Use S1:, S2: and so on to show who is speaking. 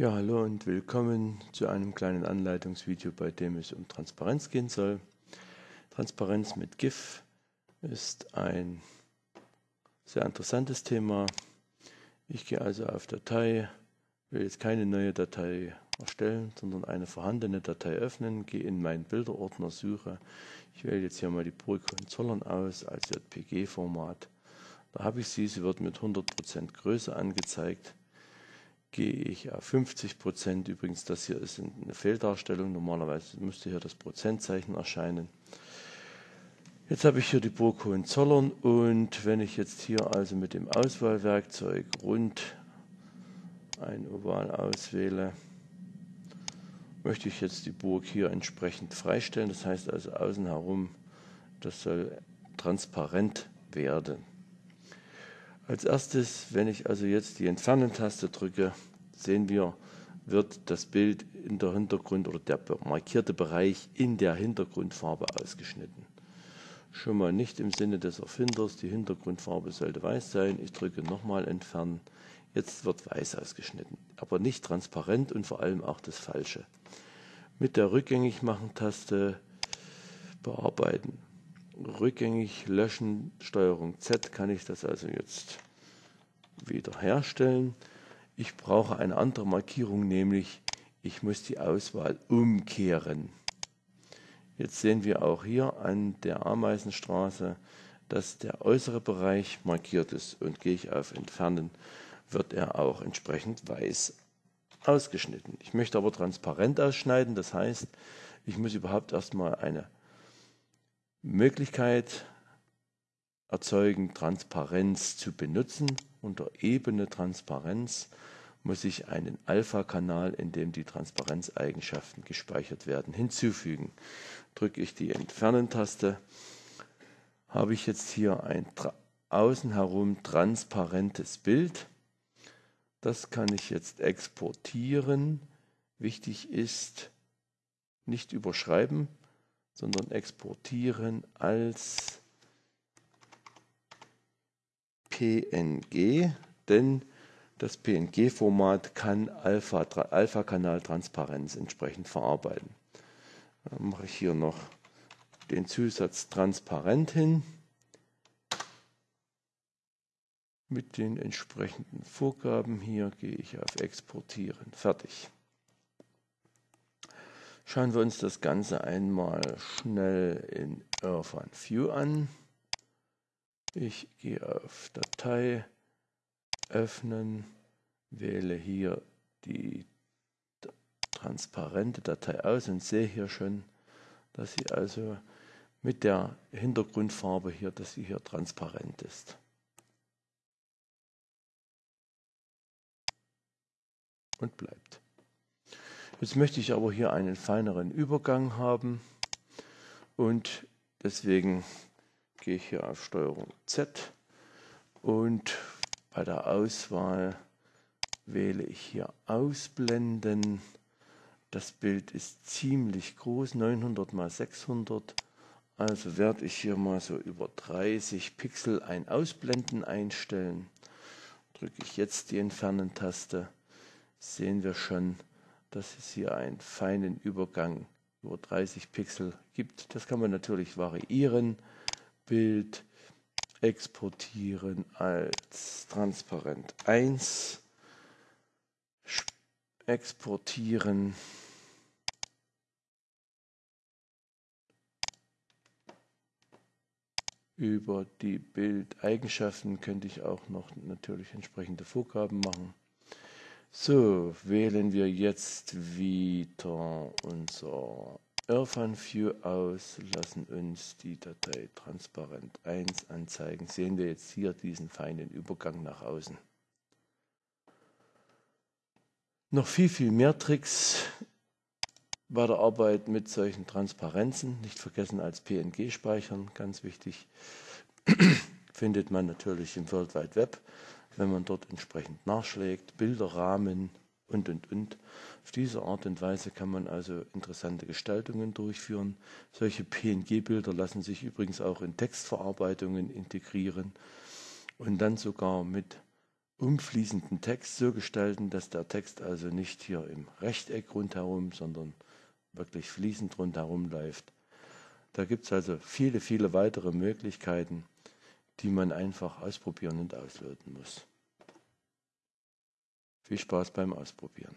S1: Ja, hallo und willkommen zu einem kleinen Anleitungsvideo, bei dem es um Transparenz gehen soll. Transparenz mit GIF ist ein sehr interessantes Thema. Ich gehe also auf Datei, will jetzt keine neue Datei erstellen, sondern eine vorhandene Datei öffnen, gehe in meinen Bilderordner, suche. Ich wähle jetzt hier mal die Burg Hohenzollern aus als JPG-Format. Da habe ich sie, sie wird mit 100% Größe angezeigt gehe ich auf 50 Prozent. Übrigens, das hier ist eine Fehldarstellung. Normalerweise müsste hier das Prozentzeichen erscheinen. Jetzt habe ich hier die Burg Hohenzollern und wenn ich jetzt hier also mit dem Auswahlwerkzeug rund ein Oval auswähle, möchte ich jetzt die Burg hier entsprechend freistellen. Das heißt also außen herum, das soll transparent werden. Als erstes, wenn ich also jetzt die Entfernen-Taste drücke, sehen wir, wird das Bild in der Hintergrund oder der markierte Bereich in der Hintergrundfarbe ausgeschnitten. Schon mal nicht im Sinne des Erfinders, die Hintergrundfarbe sollte weiß sein. Ich drücke nochmal entfernen. Jetzt wird weiß ausgeschnitten, aber nicht transparent und vor allem auch das Falsche. Mit der Rückgängig-Machen-Taste bearbeiten rückgängig löschen, Steuerung Z kann ich das also jetzt wiederherstellen. Ich brauche eine andere Markierung, nämlich ich muss die Auswahl umkehren. Jetzt sehen wir auch hier an der Ameisenstraße, dass der äußere Bereich markiert ist und gehe ich auf Entfernen, wird er auch entsprechend weiß ausgeschnitten. Ich möchte aber transparent ausschneiden, das heißt, ich muss überhaupt erstmal eine Möglichkeit erzeugen, Transparenz zu benutzen. Unter Ebene Transparenz muss ich einen Alpha-Kanal, in dem die Transparenzeigenschaften gespeichert werden, hinzufügen. Drücke ich die Entfernen-Taste, habe ich jetzt hier ein außen herum transparentes Bild. Das kann ich jetzt exportieren. Wichtig ist, nicht überschreiben, sondern exportieren als PNG, denn das PNG-Format kann Alpha-Kanal-Transparenz entsprechend verarbeiten. Dann mache ich hier noch den Zusatz transparent hin mit den entsprechenden Vorgaben. Hier gehe ich auf Exportieren. Fertig. Schauen wir uns das Ganze einmal schnell in Irfan View an. Ich gehe auf Datei, öffnen, wähle hier die transparente Datei aus und sehe hier schon, dass sie also mit der Hintergrundfarbe hier, dass sie hier transparent ist. Und bleibt. Jetzt möchte ich aber hier einen feineren Übergang haben und deswegen gehe ich hier auf Steuerung Z und bei der Auswahl wähle ich hier Ausblenden. Das Bild ist ziemlich groß, 900 x 600. Also werde ich hier mal so über 30 Pixel ein Ausblenden einstellen. Drücke ich jetzt die Entfernen-Taste, sehen wir schon, dass es hier einen feinen Übergang über 30 Pixel gibt. Das kann man natürlich variieren. Bild exportieren als transparent 1. Exportieren. Über die Bildeigenschaften könnte ich auch noch natürlich entsprechende Vorgaben machen. So, wählen wir jetzt wieder unser Irfan View aus, lassen uns die Datei transparent 1 anzeigen. Sehen wir jetzt hier diesen feinen Übergang nach außen. Noch viel, viel mehr Tricks bei der Arbeit mit solchen Transparenzen. Nicht vergessen als PNG speichern, ganz wichtig. Findet man natürlich im World Wide Web wenn man dort entsprechend nachschlägt, Bilderrahmen und, und, und. Auf diese Art und Weise kann man also interessante Gestaltungen durchführen. Solche PNG-Bilder lassen sich übrigens auch in Textverarbeitungen integrieren und dann sogar mit umfließenden Text so gestalten, dass der Text also nicht hier im Rechteck rundherum, sondern wirklich fließend rundherum läuft. Da gibt es also viele, viele weitere Möglichkeiten, die man einfach ausprobieren und ausloten muss. Viel Spaß beim Ausprobieren.